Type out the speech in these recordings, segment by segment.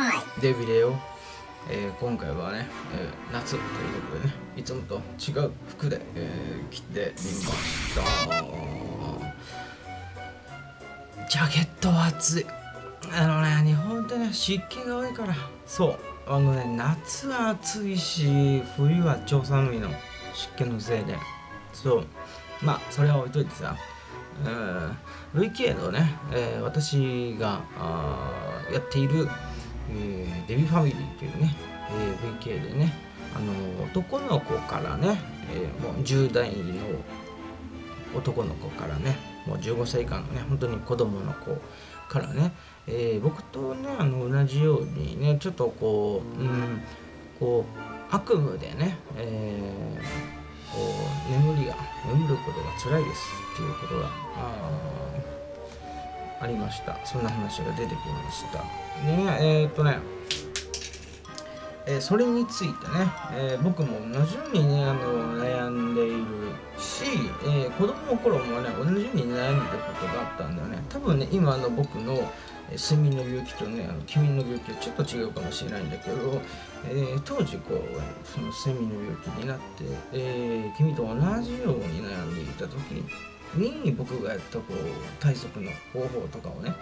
はい。デビデオ、えー、今回はね、えー、夏ということでねいつもと違う服で、えー、着てみました。ジャケットは暑い。あのね日本ってね湿気が多いから。そう。あのね夏は暑いし冬は超寒いの。湿気のせいで。そう。まあそれは置いといてさ。累計のね、えー、私がやっている、えー、デビファミリーというね、えー、累計でねあの男の子からね、えー、もう10代の男の子からねもう15歳以下のね本当に子供の子からね、えー、僕とねあの同じようにねちょっとこう、うん、こう悪夢でね、えーこう眠りが眠ることが辛いですっていうことがありました。そんな話が出てきました。ねえー、っとねえー、それについてね、えー、僕も同じようにねあの悩んでいるし、えー、子供の頃もね同じように悩んでたことがあったんだよね。多分ね今の僕の睡眠の病気とねあの君の病気はちょっと違うかもしれないんだけど、え、当時こうその睡眠の病気になって、えー、君と同じように悩んでいた時に僕がやったこう対策の方法とかをね、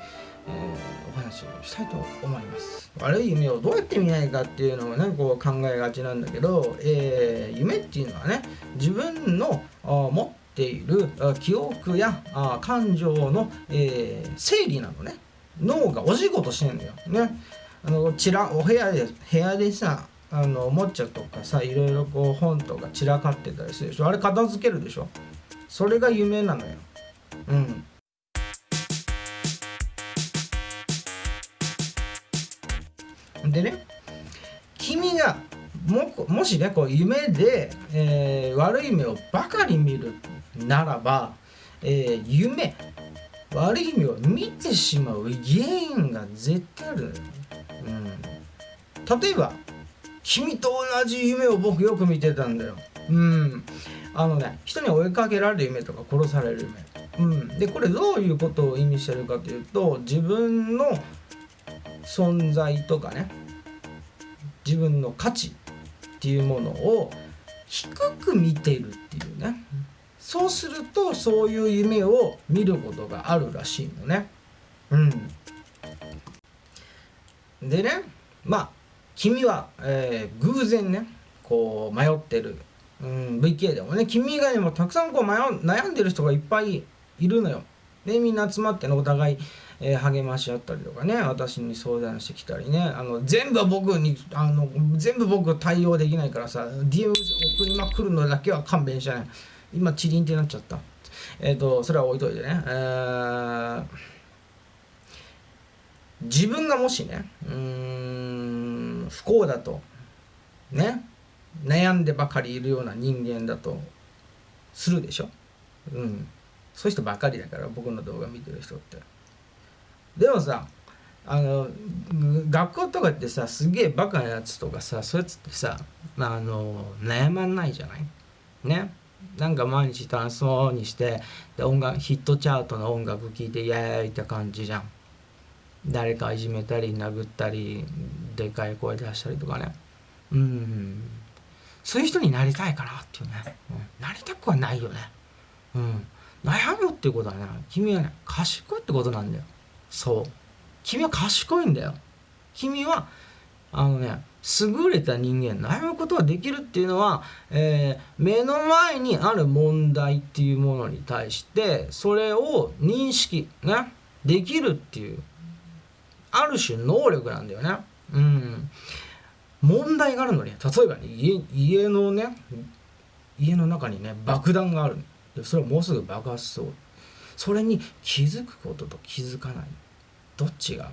えー、お話をしたいと思います。悪い夢をどうやって見ないかっていうのをねこう考えがちなんだけど、えー、夢っていうのはね自分の持っている記憶や感情の、えー、整理なのね。脳がお仕事してんだよ。ね。あのちらお部屋で部屋でさあのおもちゃとかさいろいろこう本とか散らかってたりするでしょ。あれ片付けるでしょ。それが夢なのよ。うん。でね君がももしねこう夢で、えー、悪い夢をばかり見るならば、えー、夢悪い夢を見てしまう原因が絶対あるのよ、うん、例えば君と同じ夢を僕よく見てたんだよ。うん。あのね人に追いかけられる夢とか殺される夢。うん。でこれどういうことを意味してるかというと自分の存在とかね自分の価値っていうものを低く見てるっていうね。そうするとそういう夢を見ることがあるらしいのね。うん。でねまあ君は、えー、偶然ねこう迷ってる、うん、VK でもね君以外にもたくさんこう迷悩んでる人がいっぱいいるのよ。でみんな集まってねお互い、えー、励まし合ったりとかね私に相談してきたりねあの全部僕にあの全部僕対応できないからさ DM 送りまくるのだけは勘弁してない。今チリンってなっちゃったえっ、ー、とそれは置いといてね、えー、自分がもしねうん不幸だとね悩んでばかりいるような人間だとするでしょ？うん。そういう人ばかりだから僕の動画見てる人って。でもさあの学校とかってさすげえバカなやつとかさそういうやつってさ、まあ、あの悩まんないじゃない？ね？なんか毎日楽しそうにしてで音楽ヒットチャートの音楽聴いてイエーイって感じじゃん。誰かいじめたり殴ったりでかい声出したりとかね。うん。そういう人になりたいかなっていうね、うん、なりたくはないよね。うん。悩むっていうことはね君はね賢いってことなんだよ。そう。君は賢いんだよ。君はあのね優れた人間。悩むことができるっていうのは、えー、目の前にある問題っていうものに対してそれを認識ねできるっていうある種能力なんだよね。うん、問題があるのに例えばね家家のね家の中にね爆弾があるそれはもうすぐ爆発しそうそれに気づくことと気づかないどっちが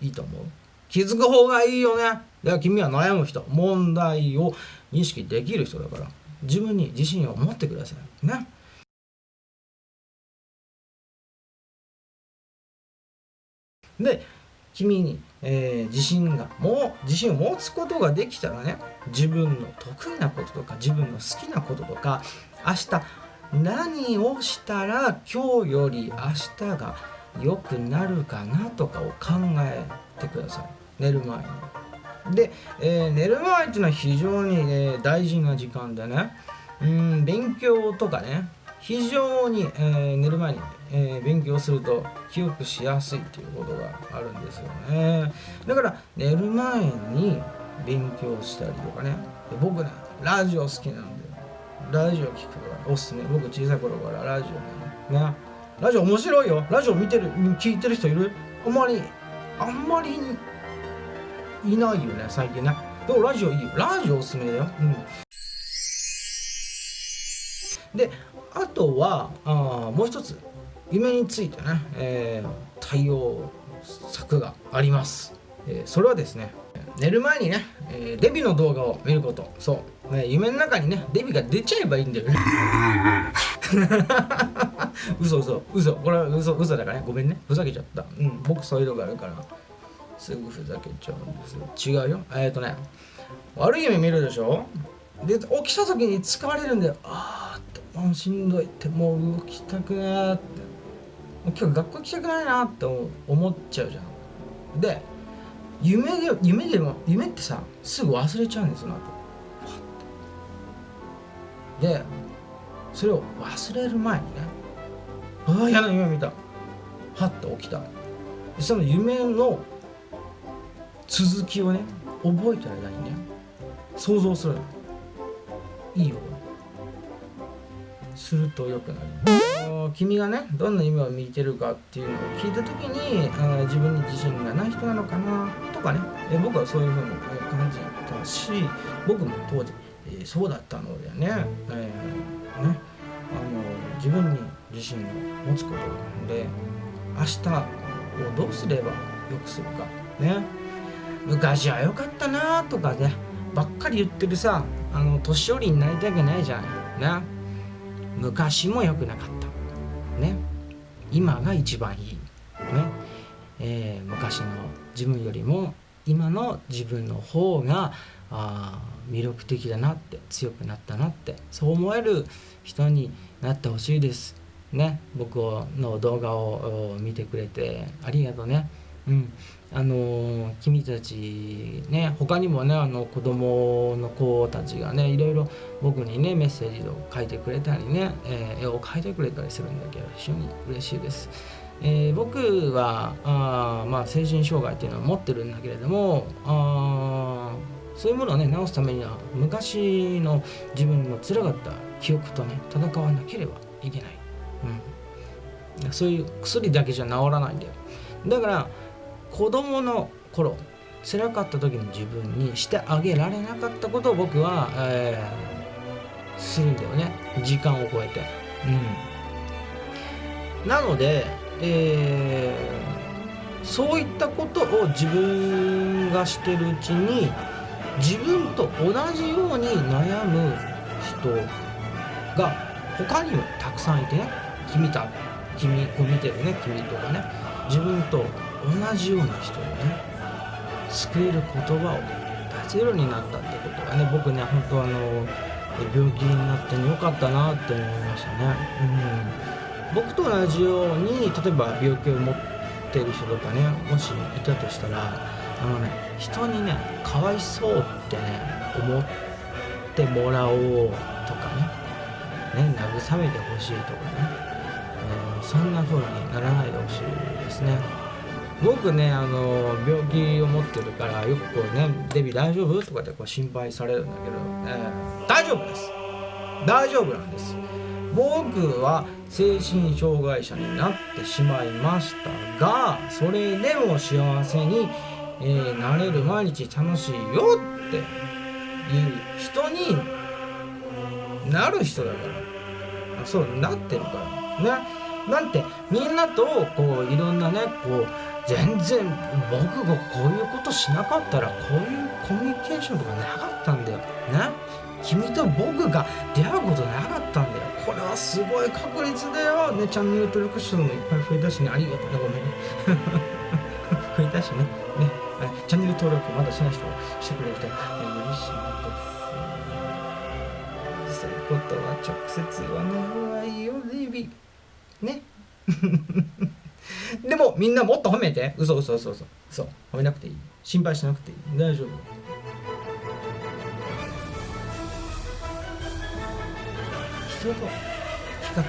いいと思う？気づく方がいいよね。では君は悩む人、問題を認識できる人だから、自分に自信を持ってください。ね。で、君に、えー、自信が、もう自信を持つことができたらね、自分の得意なこととか、自分の好きなこととか、明日何をしたら今日より明日が良くなるかなとかを考えてください。寝る前にで、えー寝る前っていうのは非常に、ね、大事な時間でねうん勉強とかね非常に、えー寝る前に、えー勉強すると記憶しやすいっていうことがあるんですよね。だから寝る前に勉強したりとかね。で僕ねラジオ好きなんでラジオ聞くのがおすすめ。僕小さい頃からラジオねね。ラジオ面白いよ。ラジオ見てる聞いてる人いる？あんまりあんまりいないよね最近ね。でもラジオいいよ。ラジオおすすめだよ。うん。であとはあもう一つ。夢についてね、えー対応策があります、えーそれはですね寝る前にね、えーデビの動画を見ること。そう、ね、夢の中にねデビが出ちゃえばいいんだよね。嘘嘘嘘。これは嘘嘘だからね。ごめんね。ふざけちゃった。うん。僕そういうのがあるから。すぐふざけちゃうんです。違うよ。えっ、とね悪い夢見るでしょ？で起きた時に疲れるんだよ。あーってもうしんどい。ってもう動きたくないって。今日学校行きたくないなって思っちゃうじゃん。で夢で夢でも夢ってさすぐ忘れちゃうんですよその後。パッて。でそれを忘れる前にねああ嫌な夢見たはって起きたその夢の続きをね覚えてる間にね想像するいいよ。すると良くなる君がねどんな夢を見てるかっていうのを聞いた時にあ自分に自信がない人なのかなとかね。え僕はそういうふうに感じたし僕も当時、えーそうだったのでね,、えーね。あの自分に自信を持つことなので明日をどうすれば良くするかね。昔は良かったなとかねばっかり言ってるさあの年寄りになりたくないじゃないね。昔も良くなかった。ね今が一番いいね、えー昔の自分よりも今の自分の方があ魅力的だなって強くなったなってそう思える人になってほしいですね。僕の動画を見てくれてありがとうね。うん。あの君たちね他にもねあの子供の子たちがねいろいろ僕にねメッセージを書いてくれたりね、えー絵を描いてくれたりするんだけど非常に嬉しいです。えー僕はあ、まあ、精神障害っていうのは持ってるんだけれどもあそういうものをね治すためには昔の自分の辛かった記憶とね戦わなければいけない、うん、そういう薬だけじゃ治らないんだよ。だから子供の頃辛かった時の自分にしてあげられなかったことを僕は、えーするんだよね。時間を超えて、うん、なので、えーそういったことを自分がしてるうちに自分と同じように悩む人が他にもたくさんいてね。君た君を見てるね君とかね。自分と同じような人をね救える言葉を出せるようになったってことがね僕ね本当あの病気になってよかったなって思いましたね、うん、僕と同じように例えば病気を持ってる人とかねもしいたとしたらあのね人にねかわいそうってね思ってもらおうとかねね慰めてほしいとかね、えーそんな風にならないでほしいですね。僕ねあの病気を持ってるからよくこうね「デビ大丈夫?」とかってこう心配されるんだけど、え大丈夫です。大丈夫なんです。僕は精神障害者になってしまいましたがそれでも幸せに、えーなれる毎日楽しいよっていう人になる人だから。そうなってるからね。なんてみんなとこういろんなねこう全然僕がこういうことしなかったらこういうコミュニケーションとかなかったんだよ。ね？君と僕が出会うことなかったんだよ。これはすごい確率だよ。ねチャンネル登録者もいっぱい増えたしね。ありがとうね。ごめんね。増えたしね。ね。チャンネル登録まだしない人はしてくれて、えー嬉しいです。そういうことは直接言わない方がいいよレイビー。ね。でもみんなもっと褒めて。嘘嘘嘘嘘。嘘褒めなくていい。心配しなくていい。大丈夫。人と比較。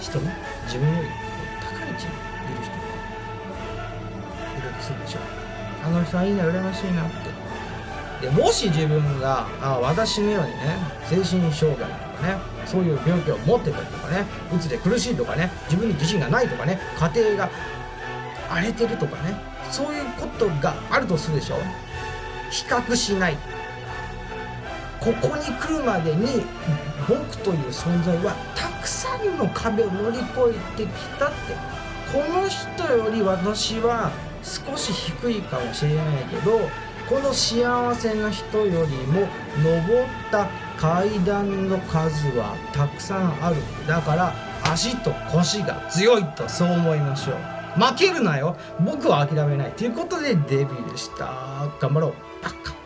人ね。自分より高い位置にいる人がいるとするでしょ。あの人はいいな羨ましいなって。でもし自分があ私のようにね精神障害とかねそういう病気を持ってたりとかねうつで苦しいとかね自分に自信がないとかね家庭が荒れてるとかねそういうことがあるとするでしょ？比較しない。ここに来るまでに僕という存在はたくさんの壁を乗り越えてきたって。この人より私は少し低いかもしれないけどこの幸せな人よりも登った階段の数はたくさんある。だから足と腰が強いとそう思いましょう。負けるなよ。僕は諦めない。ということでデビューでした。頑張ろう。バカ